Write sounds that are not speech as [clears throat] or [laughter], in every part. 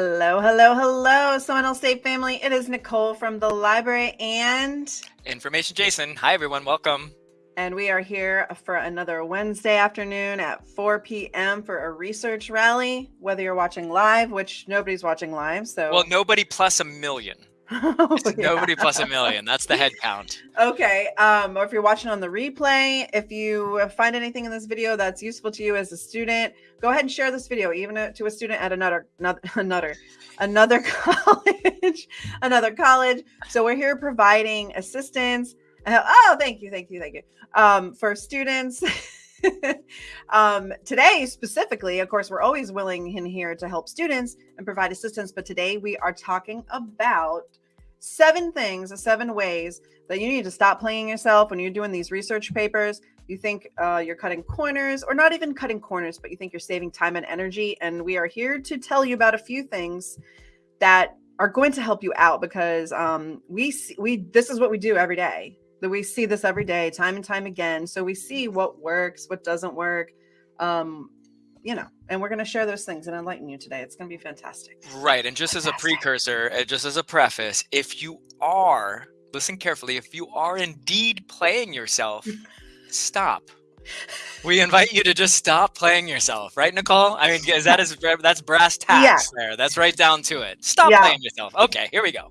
Hello, hello, hello, Seminole State family. It is Nicole from the library and Information Jason. Hi, everyone. Welcome. And we are here for another Wednesday afternoon at 4 p.m. for a research rally. Whether you're watching live, which nobody's watching live, so well, nobody plus a million. [laughs] oh, yeah. Nobody plus a million. That's the head count. Okay. Um, or if you're watching on the replay, if you find anything in this video that's useful to you as a student, go ahead and share this video, even to a student at another, another, [laughs] another, another [laughs] college, another college. So we're here providing assistance. Oh, thank you, thank you, thank you. Um, for students. um, today, specifically, of course, we're always willing in here to help students and provide assistance. But today we are talking about seven things, seven ways that you need to stop playing yourself when you're doing these research papers. You think uh, you're cutting corners, or not even cutting corners, but you think you're saving time and energy. And we are here to tell you about a few things that are going to help you out because um, we we this is what we do every day that we see this every day, time and time again. So we see what works, what doesn't work. Um, you know, and we're going to share those things and enlighten you today. It's going to be fantastic. Right. And just fantastic. as a precursor, just as a preface, if you are, listen carefully, if you are indeed playing yourself, stop. We invite you to just stop playing yourself, right, Nicole? I mean, is that is that's brass tacks yeah. there. That's right down to it. Stop yeah. playing yourself. Okay, here we go.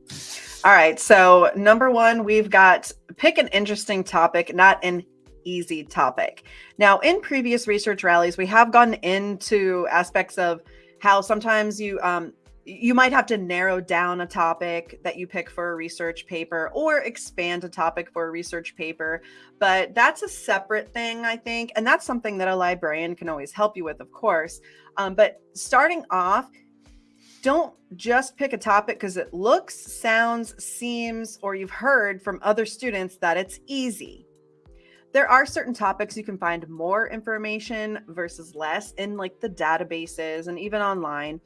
All right. So, number one, we've got pick an interesting topic, not an easy topic. Now, in previous research rallies, we have gone into aspects of how sometimes you um, you might have to narrow down a topic that you pick for a research paper or expand a topic for a research paper. But that's a separate thing, I think. And that's something that a librarian can always help you with, of course. Um, but starting off, don't just pick a topic because it looks, sounds, seems, or you've heard from other students that it's easy. There are certain topics you can find more information versus less in like the databases and even online.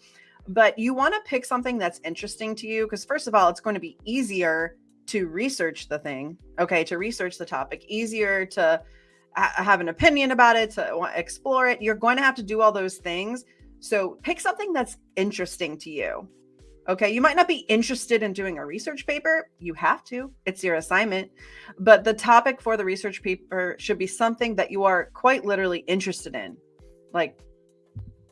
But you want to pick something that's interesting to you because first of all, it's going to be easier to research the thing. Okay, to research the topic, easier to have an opinion about it, to explore it. You're going to have to do all those things so pick something that's interesting to you. Okay, you might not be interested in doing a research paper. You have to, it's your assignment. But the topic for the research paper should be something that you are quite literally interested in. Like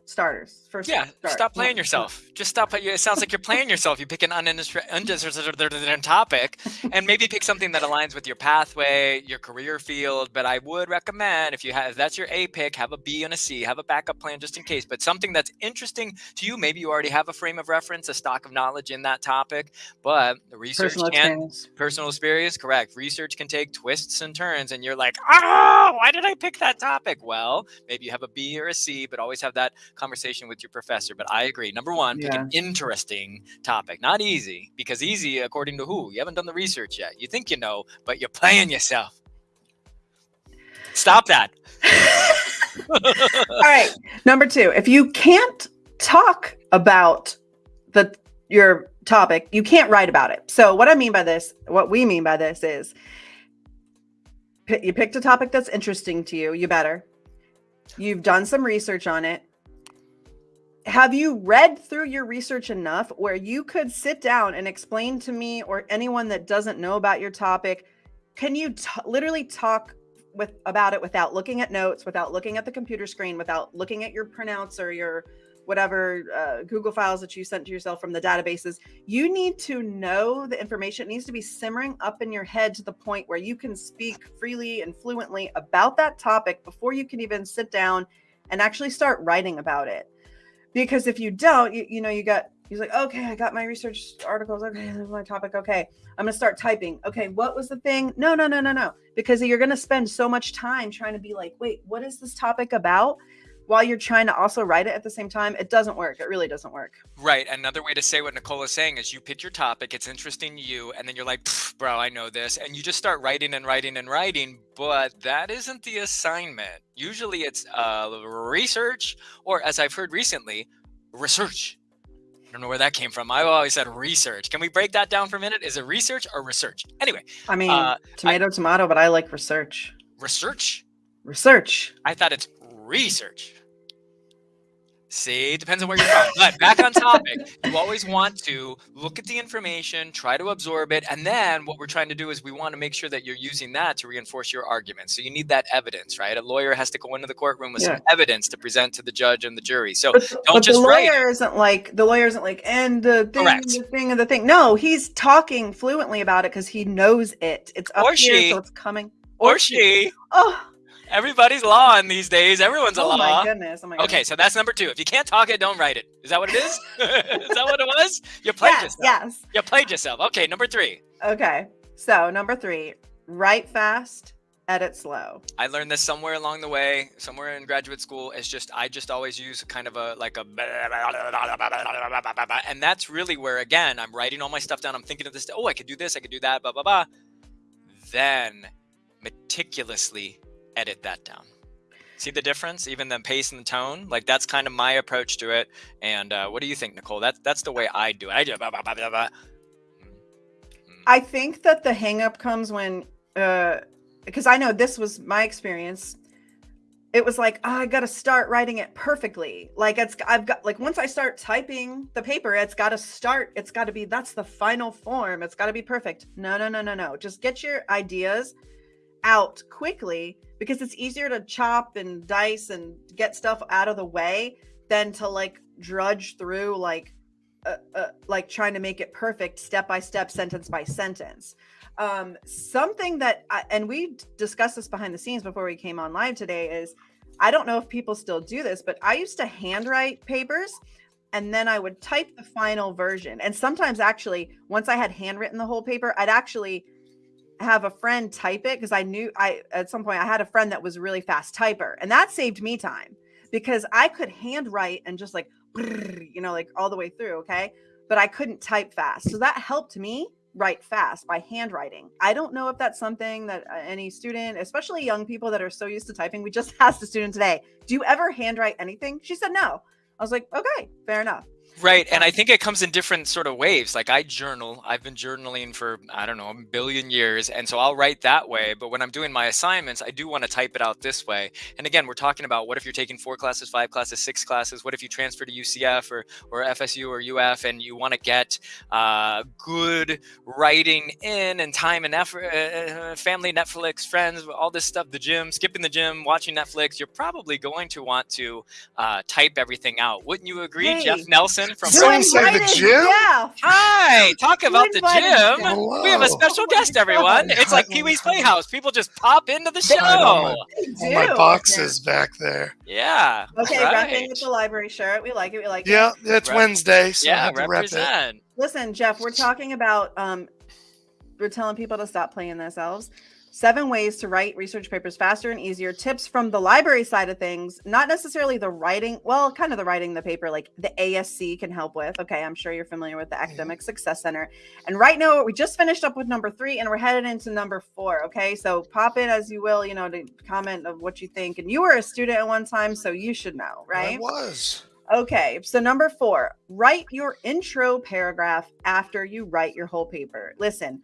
starters. First, yeah, start. stop playing yourself. Just stop. It sounds like you're playing yourself. You pick an uninteresting topic, and maybe pick something that aligns with your pathway, your career field. But I would recommend if you have if that's your A pick, have a B and a C, have a backup plan just in case. But something that's interesting to you. Maybe you already have a frame of reference, a stock of knowledge in that topic. But the research personal can experience. personal experience, correct. Research can take twists and turns, and you're like, oh, why did I pick that topic? Well, maybe you have a B or a C, but always have that conversation with your professor. But I agree. Number one, pick yeah. an interesting topic, not easy, because easy, according to who? You haven't done the research yet. You think you know, but you're playing yourself. Stop that. [laughs] All right. Number two, if you can't talk about the your topic, you can't write about it. So what I mean by this, what we mean by this is you picked a topic that's interesting to you, you better. You've done some research on it have you read through your research enough where you could sit down and explain to me or anyone that doesn't know about your topic can you literally talk with about it without looking at notes without looking at the computer screen without looking at your printouts or your whatever uh, google files that you sent to yourself from the databases? You need to know the information. It needs to be simmering up in your head to the point where you can speak freely and fluently about that topic before you can even sit down and actually start writing about it because if you don't you, you know you got he's like okay i got my research articles. Okay my topic. Okay i'm gonna start typing. Okay what was the thing? No no no no no because you're gonna spend so much time trying to be like wait what is this topic about while you're trying to also write it at the same time, it doesn't work. It really doesn't work. Right. Another way to say what Nicole is saying is you pick your topic, it's interesting to you, and then you're like, bro, I know this. And you just start writing and writing and writing, but that isn't the assignment. Usually it's uh, research, or as I've heard recently, research. I don't know where that came from. I've always said research. Can we break that down for a minute? Is it research or research? Anyway. I mean, uh, tomato, I, tomato, but I like research. Research? Research. I thought it's research. See, it depends on where you're from. But back on topic, you always want to look at the information, try to absorb it, and then what we're trying to do is we want to make sure that you're using that to reinforce your argument. So you need that evidence, right? A lawyer has to go into the courtroom with yeah. some evidence to present to the judge and the jury. So but, don't but just the lawyer isn't like the lawyer isn't like and the thing, Correct. the thing, and the thing. No, he's talking fluently about it because he knows it. It's up or here, she, so it's coming. Or, or she. she. Oh Everybody's law in these days. Everyone's a oh law. My goodness. Oh my goodness. Okay, so that's number two. If you can't talk it, don't write it. Is that what it is? [laughs] is that what it was? You played yes, yourself. Yes. You played yourself. Okay, number three. Okay. So number three, write fast, edit slow. I learned this somewhere along the way, somewhere in graduate school. It's just I just always use kind of a like a and that's really where again I'm writing all my stuff down. I'm thinking of this. Oh, I could do this. I could do that. Blah blah blah. Then meticulously edit that down. See the difference, even the pace and the tone. Like that's kind of my approach to it. And uh, what do you think, Nicole? That's that's the way I do it. I do. Blah, blah, blah. I think that the hangup comes when, because uh, I know this was my experience. It was like, oh, I got to start writing it perfectly. Like it's, I've got like once I start typing the paper, it's got to start. It's got to be that's the final form. It's got to be perfect. No, no, no, no, no. Just get your ideas out quickly because it's easier to chop and dice and get stuff out of the way than to like drudge through like uh, uh, like trying to make it perfect step by step sentence by sentence. Um something that I, and we discussed this behind the scenes before we came on live today is i don't know if people still do this but i used to handwrite papers and then i would type the final version. And sometimes actually once i had handwritten the whole paper i'd actually have a friend type it because I knew I at some point I had a friend that was a really fast typer and that saved me time because I could handwrite and just like you know like all the way through okay? But I couldn't type fast so that helped me write fast by handwriting. I don't know if that's something that uh, any student especially young people that are so used to typing we just [laughs] asked a student today do you ever handwrite anything? She said no. I was like okay fair enough Right. And I think it comes in different sort of waves. Like I journal, I've been journaling for, I don't know, a billion years. And so I'll write that way. But when I'm doing my assignments, I do want to type it out this way. And again, we're talking about what if you're taking four classes, five classes, six classes? What if you transfer to UCF or, or FSU or UF and you want to get uh, good writing in and time and effort, uh, family, Netflix, friends, all this stuff, the gym, skipping the gym, watching Netflix, you're probably going to want to uh, type everything out. Wouldn't you agree, hey. Jeff Nelson? From Someone say the gym? Yeah. Hi, talk about the gym. Hello. We have a special oh guest, everyone. It's like Pee Wee's Playhouse. People just pop into the show. My, my boxes yeah. back there. Yeah. Okay, right. repping with the library shirt. We like it. We like yeah, it. Yeah, it's Rep- Wednesday, so yeah, I represent. Rep Listen, Jeff, we're talking about um, we're telling people to stop playing themselves seven ways to write research papers faster and easier. Tips from the library side of things not necessarily the writing well kind of the writing the paper like the asc can help with. Okay i'm sure you're familiar with the mm-hmm. academic success center. And right now we just finished up with number three and we're headed into number four okay? So pop in as you will you know to comment of what you think. And you were a student at one time so you should know right? i was. Okay, so number four, write your intro paragraph after you write your whole paper. Listen,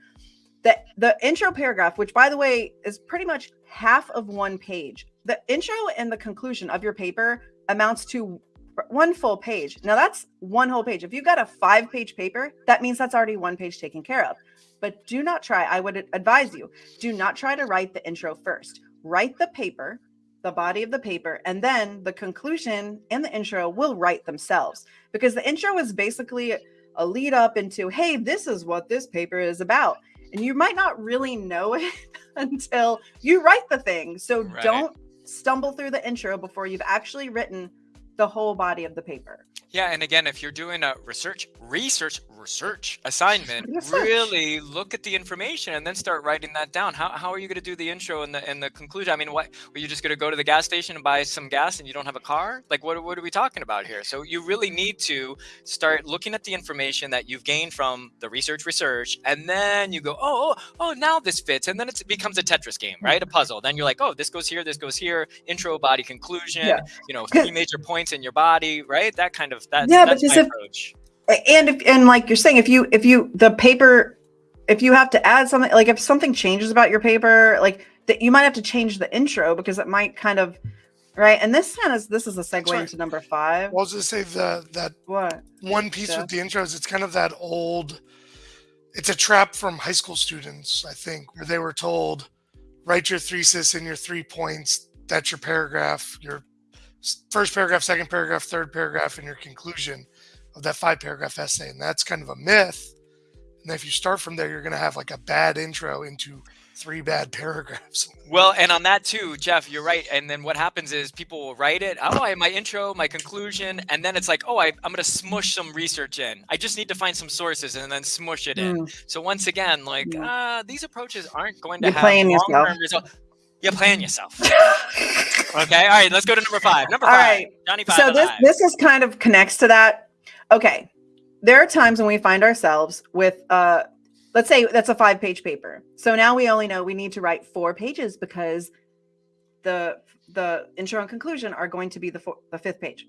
the the intro paragraph which by the way is pretty much half of one page. The intro and the conclusion of your paper amounts to one full page. Now that's one whole page. If you've got a five page paper that means that's already one page taken care of. But do not try i would advise you do not try to write the intro first. Write the paper the body of the paper and then the conclusion and the intro will write themselves. Because the intro is basically a lead up into hey this is what this paper is about and you might not really know [laughs] it until you write the thing. So right. don't stumble through the intro before you've actually written the whole body of the paper. Yeah, and again, if you're doing a research research research assignment, [laughs] research. really look at the information and then start writing that down. How, how are you going to do the intro and the and the conclusion? I mean, what are you just going to go to the gas station and buy some gas and you don't have a car? Like, what what are we talking about here? So you really need to start looking at the information that you've gained from the research research, and then you go, oh oh, oh now this fits, and then it becomes a Tetris game, right? A puzzle. Then you're like, oh, this goes here, this goes here. Intro, body, conclusion. Yeah. You know, [laughs] three major points in your body, right? That kind of that. Yeah, that's but just approach and if and like you're saying if you if you the paper if you have to add something like if something changes about your paper like that you might have to change the intro because it might kind of Right. And this kind of this is a segue right. into number five. Well, I was just say the that what? one piece Yeah. with the intros. It's kind of that old. It's a trap from high school students, I think, where they were told, write your thesis in your three points. That's your paragraph. Your s- first paragraph, second paragraph, third paragraph, and your conclusion of that five paragraph essay. And that's kind of a myth. And if you start from there, you're going to have like a bad intro into three bad [laughs] paragraphs. Well, and on that too, Jeff, you're right. And then what happens is people will write it. Oh, I have my intro, my conclusion, and then it's like, oh, I, I'm going to smush some research in. I just need to find some sources and then smush it in. Mm. So once again, like Mm. uh, these approaches aren't going to You're have long-term results. You're playing yourself. okay. All right. Let's go to number five. Number All five. right. Johnny five. so this five. this is kind of connects to that. Okay. There are times when we find ourselves with uh let's say that's a five page paper. So now we only know we need to write four pages because the the intro and conclusion are going to be the four, the fifth page.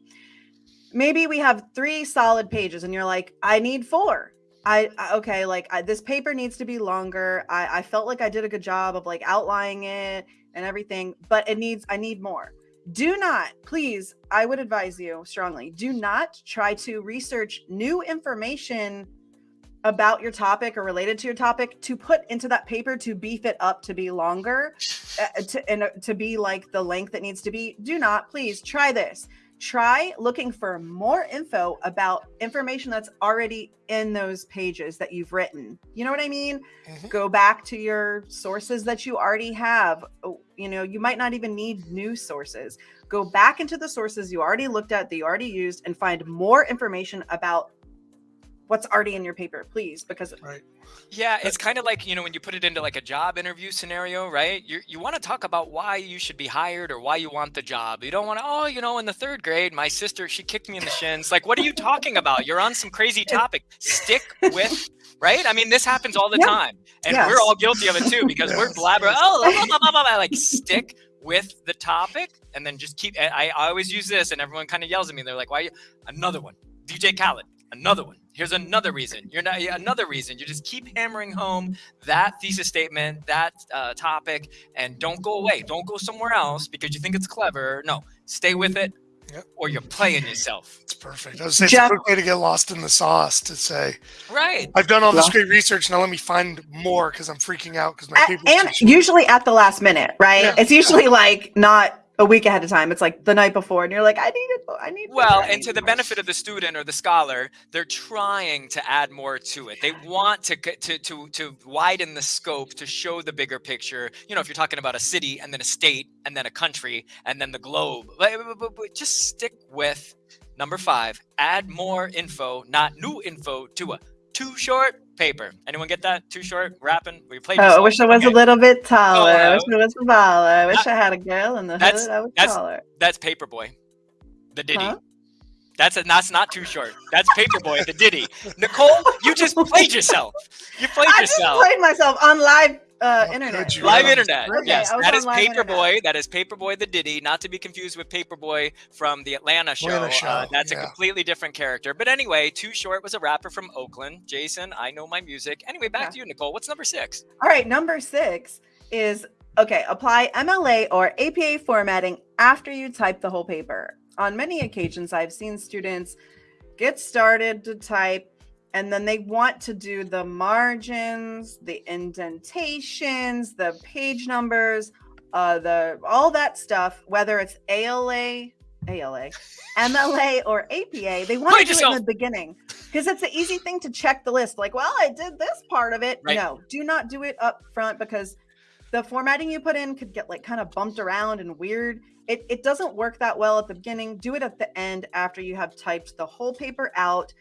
Maybe we have three solid pages and you're like, I need four. I, I okay, like I, this paper needs to be longer. I, I felt like I did a good job of like outlining it and everything, but it needs I need more. Do not please i would advise you strongly do not try to research new information about your topic or related to your topic to put into that paper to beef it up to be longer uh, to, and uh, to be like the length that needs to be. Do not please try this try looking for more info about information that's already in those pages that you've written. You know what i mean? Mhm. go back to your sources that you already have. Oh, you know you might not even need new sources. Go back into the sources you already looked at that you already used and find more information about what's already in your paper please because Right. Yeah, it's kind of like, you know, when you put it into like a job interview scenario, right? You you want to talk about why you should be hired or why you want the job. You don't want to, oh, you know, in the third grade, my sister, she kicked me in the shins. Like, what are you talking about? You're on some crazy [laughs] topic. Stick with, right? I mean, this happens all the Yeah. time. And Yes. we're all guilty of it too because we're Yes. blabber. Oh, blah, blah, blah, blah, blah. like stick with the topic and then just keep. I, I always use this and everyone kind of yells at me. They're like, why? You? Another one. DJ Khaled. Another one. Here's another reason. You're not another reason. You just keep hammering home that thesis statement, that uh, topic, and don't go away. Don't go somewhere else because you think it's clever. No, stay with it, Yep. or you're playing yourself. It's perfect. I was saying it's Jeff- a quick way to get lost in the sauce to say, Right. I've done all this great research. Now let me find more because I'm freaking out because my A- paper's and usually at the last minute right Yeah. it's usually like not a week ahead of time it's like the night before and you're like i need it i need Well, I and to the more." benefit of the student or the scholar, they're trying to add more to it. They want to to to to widen the scope to show the bigger picture. You know, if you're talking about a city and then a state and then a country and then the globe, just stick with number five. Add more info, not new info, to a too short paper. Anyone get that? Too short? Rapping? We played. Oh, I wish I was Okay. a little bit taller. I uh, wish I was taller. I wish that- I had a girl in the that's- hood. I was that's- taller. That's Paperboy, the Ditty. Huh? That's a, that's not too short. That's Paperboy, the Ditty. Nicole, you just played yourself. You played I just yourself. played myself on live uh, internet. Live internet. Okay, yes, I was that on is live internet. Paperboy. That is Paperboy, the Ditty. Not to be confused with Paperboy from the Atlanta show. Atlanta Uh, show, that's a completely different character. But anyway, Too Short was a rapper from Oakland. Jason, I know my music. Anyway, back Yeah. to you, Nicole. What's number six? All right, number six is okay, apply MLA or APA formatting after you type the whole paper. On many occasions, I've seen students get started to type and then they want to do the margins, the indentations, the page numbers, uh, the all that stuff, whether it's ALA, ALA, [laughs] MLA, or APA. They want Play to do it in the beginning because it's an easy thing to check the list. Like, well, I did this part of it. Right. No, do not do it up front because the formatting you put in could get like kind of bumped around and weird. It, it doesn't work that well at the beginning. Do it at the end after you have typed the whole paper out.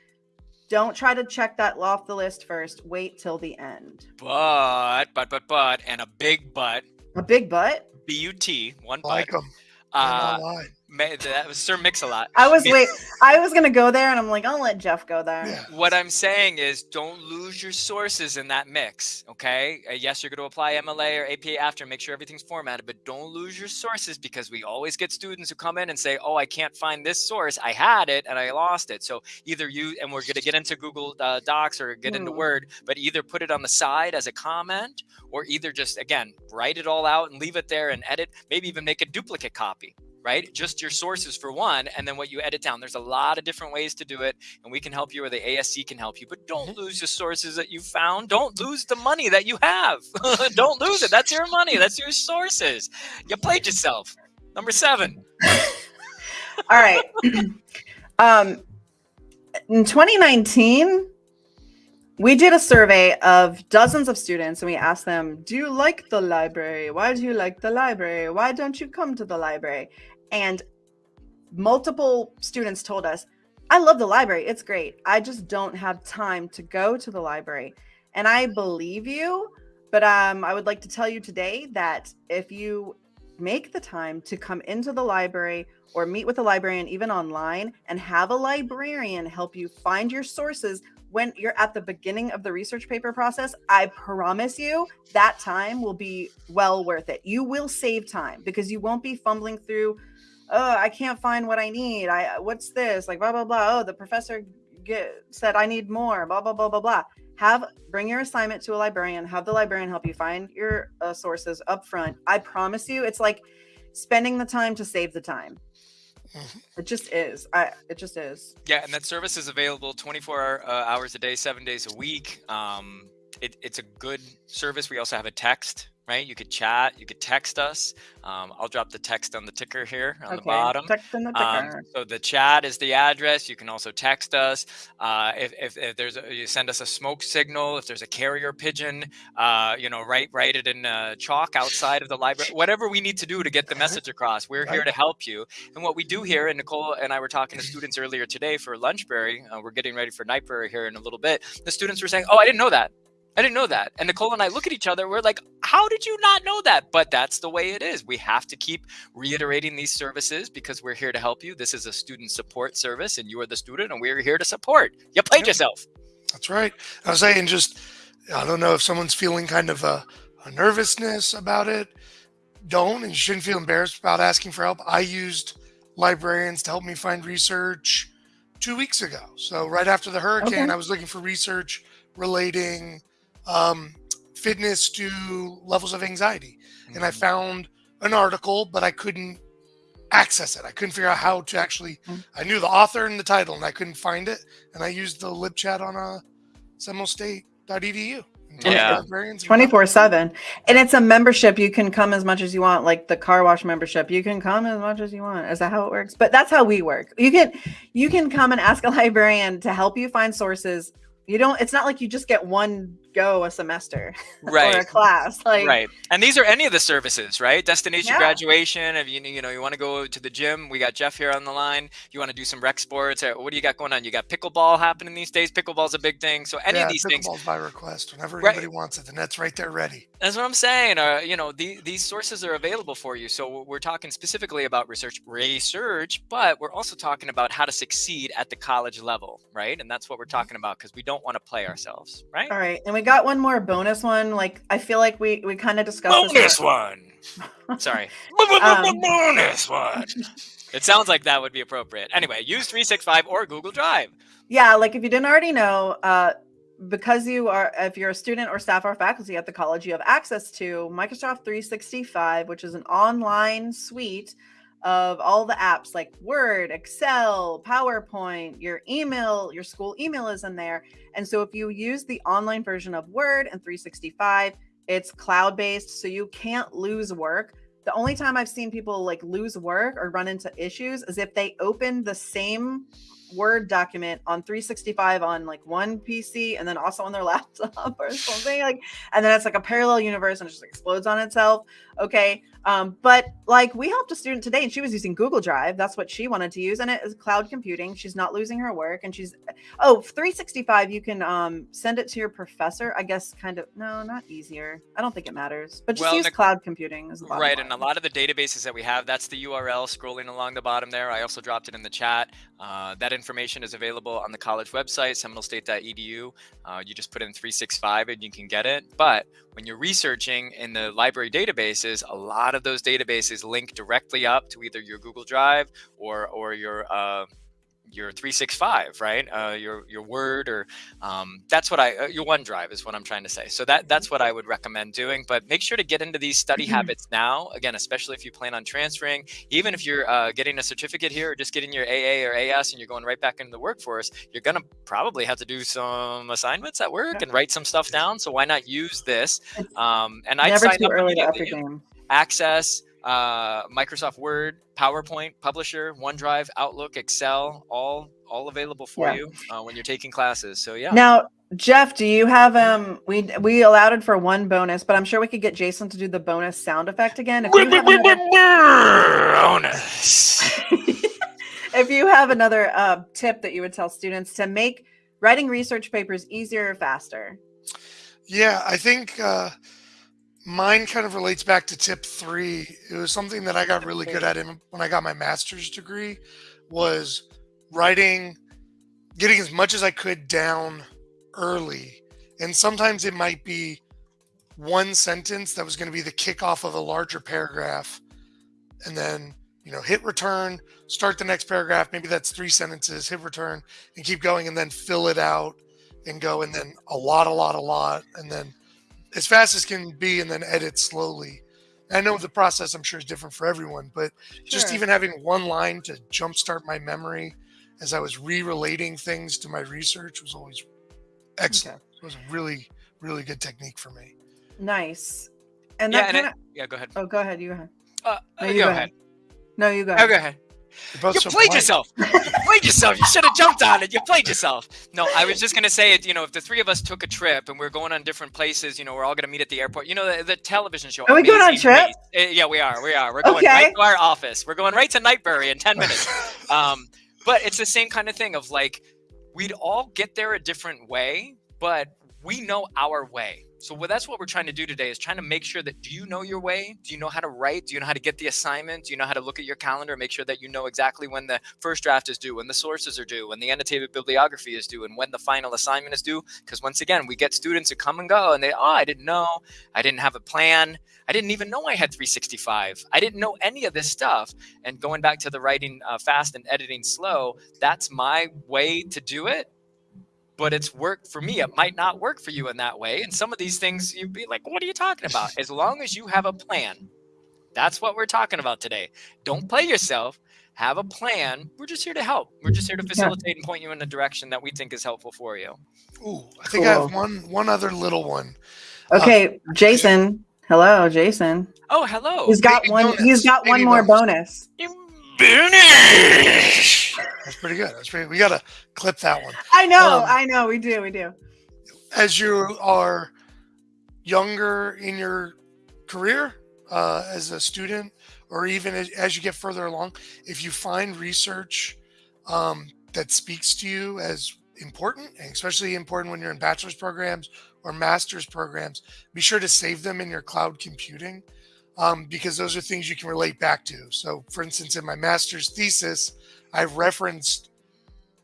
Don't try to check that off the list first. Wait till the end. But, but, but, but, and a big but. A big butt. B U T, one I like but. them. Uh, online. ma- that was Sir Mix-a-Lot. I was [laughs] wait. I was gonna go there, and I'm like, I'll let Jeff go there. Yeah. What I'm saying is, don't lose your sources in that mix. Okay. Uh, yes, you're going to apply MLA or APA after, make sure everything's formatted, but don't lose your sources because we always get students who come in and say, "Oh, I can't find this source. I had it and I lost it." So either you and we're going to get into Google uh, Docs or get into Hmm. Word, but either put it on the side as a comment, or either just again write it all out and leave it there and edit. Maybe even make a duplicate copy. Right? Just your sources for one, and then what you edit down. There's a lot of different ways to do it, and we can help you, or the ASC can help you. But don't mm-hmm. lose the sources that you found. Don't lose the money that you have. [laughs] don't lose it. That's your money. That's your sources. You played yourself. Number seven. [laughs] All right. [clears throat] um, in 2019, we did a survey of dozens of students and we asked them, Do you like the library? Why do you like the library? Why don't you come to the library? And multiple students told us, I love the library. It's great. I just don't have time to go to the library. And I believe you, but um, I would like to tell you today that if you make the time to come into the library or meet with a librarian, even online, and have a librarian help you find your sources when you're at the beginning of the research paper process, I promise you that time will be well worth it. You will save time because you won't be fumbling through, oh, I can't find what I need. I what's this? Like blah blah blah. Oh, the professor get, said I need more. Blah blah blah blah blah. Have bring your assignment to a librarian. Have the librarian help you find your uh, sources up front. I promise you, it's like spending the time to save the time. Mm-hmm. It just is. I. It just is. Yeah, and that service is available 24 uh, hours a day, seven days a week. Um, it, it's a good service. We also have a text right? You could chat, you could text us. Um, I'll drop the text on the ticker here on okay. the bottom. Text on the um, ticker. Um, so the chat is the address. You can also text us. Uh, if, if, if, there's a, you send us a smoke signal, if there's a carrier pigeon, uh, you know, write write it in uh, chalk outside of the library. Whatever we need to do to get the [laughs] message across, we're here to help you. And what we do here, and Nicole and I were talking to students earlier today for Lunchberry. Uh, we're getting ready for Nightberry here in a little bit. The students were saying, "Oh, I didn't know that." I didn't know that. And Nicole and I look at each other. We're like, how did you not know that? But that's the way it is. We have to keep reiterating these services because we're here to help you. This is a student support service, and you are the student, and we're here to support. You played yeah. yourself. That's right. I was saying, just, I don't know if someone's feeling kind of a, a nervousness about it. Don't, and you shouldn't feel embarrassed about asking for help. I used librarians to help me find research two weeks ago. So, right after the hurricane, okay. I was looking for research relating um, fitness to levels of anxiety. Mm-hmm. And I mm-hmm. found an article, but I couldn't access it. I couldn't figure out how to actually. Mm-hmm. I knew the author and the title, and I couldn't find it. And I used the lib chat on a uh, seminolestate.edu. Yeah, 24 7. And it's a membership. You can come as much as you want, like the car wash membership. You can come as much as you want. Is that how it works? But that's how we work. You can you can come and ask a librarian to help you find sources you don't it's not like you just get one go a semester right [laughs] or a class like right. And these are any of the services right? Destination yeah. graduation if you you know you want to go to the gym we got jeff here on the line. You want to do some rec sports uh, what do you got going on? You got pickleball happening these days? Pickleball's a big thing. So any yeah, of these things by request. Whenever right. anybody wants it the net's right there ready. That's what i'm saying uh, you know the, these sources are available for you. So we're talking specifically about research research but we're also talking about how to succeed at the college level right? And that's what we're talking about because we don't want to play ourselves right? All right and we got one more bonus one. Like I feel like we we kind of discussed bonus this one. [laughs] Sorry, um, bonus one. It sounds like that would be appropriate. Anyway, use 365 or Google Drive. Yeah, like if you didn't already know, uh, because you are, if you're a student or staff or faculty at the college, you have access to Microsoft 365, which is an online suite of all the apps like Word, Excel, PowerPoint, your email, your school email is in there. And so if you use the online version of Word and 365, it's cloud based, so you can't lose work. The only time I've seen people like lose work or run into issues is if they open the same Word document on 365 on like one PC and then also on their [laughs] laptop or something like, and then it's like a parallel universe and it just explodes on itself. Okay. Um, but like we helped a student today and she was using Google Drive. That's what she wanted to use. And it is cloud computing. She's not losing her work. And she's, oh, 365, you can um, send it to your professor. I guess kind of, no, not easier. I don't think it matters, but just well, use the, cloud computing. Is right. Line. And a lot of the databases that we have, that's the URL scrolling along the bottom there. I also dropped it in the chat. Uh, that information is available on the college website, seminolestate.edu. Uh, you just put in 365 and you can get it. But when you're researching in the library databases, a lot of those databases link directly up to either your Google Drive or or your uh, your 365 right? Uh, your your word or um, that's what i uh, your onedrive is what i'm trying to say. So that that's what i would recommend doing but make sure to get into these study habits now again especially if you plan on transferring. Even if you're uh, getting a certificate here or just getting your aa or as and you're going right back into the workforce you're going to probably have to do some assignments at work and write some stuff down so why not use this? Um, and i Never too up early to up your game. access uh, Microsoft Word, PowerPoint, Publisher, OneDrive, Outlook, Excel, all all available for Yeah. you uh, when you're taking classes. So yeah, Now, Jeff, do you have um we we allowed it for one bonus, but I'm sure we could get Jason to do the bonus sound effect again. If you have another, bonus. [laughs] if you have another uh, tip that you would tell students to make writing research papers easier or faster. Yeah, I think uh, mine kind of relates back to tip three. It was something that I got really good at when I got my master's degree was writing, getting as much as I could down early. And sometimes it might be one sentence that was going to be the kickoff of a larger paragraph. And then, you know, hit return, start the next paragraph. Maybe that's three sentences, hit return, and keep going and then fill it out and go and then a lot, a lot, a lot, and then as fast as can be, and then edit slowly. I know the process I'm sure is different for everyone, but just even having one line to jumpstart my memory as I was re-relating things to my research was always excellent. It was a really, really good technique for me. Nice. And yeah, that and kind it, of yeah. Go ahead. oh go ahead, you go ahead. Uh, No, uh, you go go ahead. No, you go Oh, go ahead. You're both You so played polite. yourself. You played yourself. You should have jumped on it. You played yourself. No, I was just gonna say it. You know, if the three of us took a trip and we're going on different places, you know, we're all gonna meet at the airport. You know, the, the television show. Are we going on a trip? Race. Uh, yeah, we are. We are. We're going Okay. right to our office. We're going right to Nightbury in ten minutes. Um, but it's the same kind of thing of like, we'd all get there a different way, but we know our way. So that's what we're trying to do today is trying to make sure that do you know your way? Do you know how to write? Do you know how to get the assignment? Do you know how to look at your calendar make sure that you know exactly when the first draft is due, when the sources are due, when the annotated bibliography is due, and when the final assignment is due? Because once again, we get students who come and go and they, oh, I didn't know, I didn't have a plan, I didn't even know I had 365. I didn't know any of this stuff. And going back to the writing uh, fast and editing slow, that's my way to do it but it's worked for me. It might not work for you in that way. And some of these things you'd be like, what are you talking about? As long as you have a plan, that's what we're talking about today. Don't play yourself. Have a plan. We're just here to help. We're just here to facilitate and point you in a direction that we think is helpful for you. Ooh, I think I have one one other little one. Uh, Okay, Jason. Hello, Jason. Oh, hello. He's got baby one. bonus, He's got one more bonus. bonus. Finish. That's pretty good. That's pretty. We gotta clip that one. I know. Um, I know. We do. We do. as you are younger in your career uh, as a student, or even as, as you get further along, if you find research um, that speaks to you as important, and especially important when you're in bachelor's programs or master's programs, be sure to save them in your cloud computing um, because those are things you can relate back to. So, for instance, in my master's thesis, I've referenced,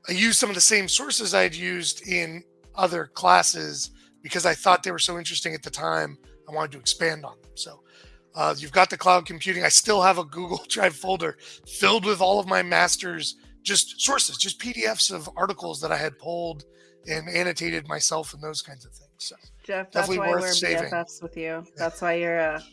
I used some of the same sources I'd used in other classes because I thought they were so interesting at the time. I wanted to expand on them. So uh, you've got the cloud computing. I still have a Google [laughs] Drive folder filled with all of my master's just sources, just PDFs of articles that I had pulled and annotated myself and those kinds of things. So Jeff, that's why we're saving. BFFs with you. That's why you're a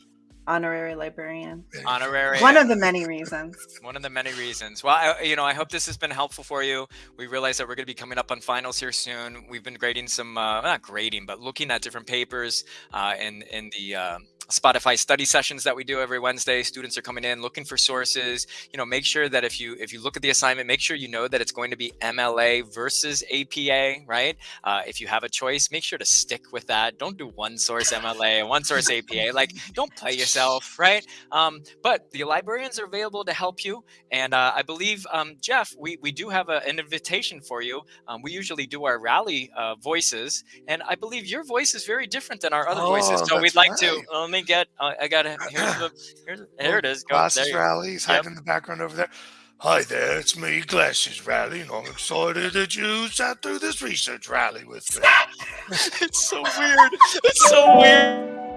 honorary librarian. there you. Honorary. One of the many reasons. One of the many reasons. Well, I, you know, I hope this has been helpful for you. We realize that we're going to be coming up on finals here soon. We've been grading some, uh, not grading, but looking at different papers uh, in in the uh, Spotify study sessions that we do every Wednesday. Students are coming in looking for sources. You know, make sure that if you if you look at the assignment, make sure you know that it's going to be MLA versus APA, right? Uh, if you have a choice, make sure to stick with that. Don't do one source MLA and one source APA. Like, don't play yourself, right? Um, but the librarians are available to help you. And uh, I believe, um, Jeff, we, we do have a, an invitation for you. Um, we usually do our rally uh, voices, and I believe your voice is very different than our other voices. Oh, So we'd like to right. let me get. Uh, I got to. Here's the. Here's, [coughs] here it is. Go. Glasses Rally. He's hiding in the background over there. Hi there, it's me, Glasses Rally, and I'm excited that you sat through this research rally with me. [laughs] it's so weird. It's so weird.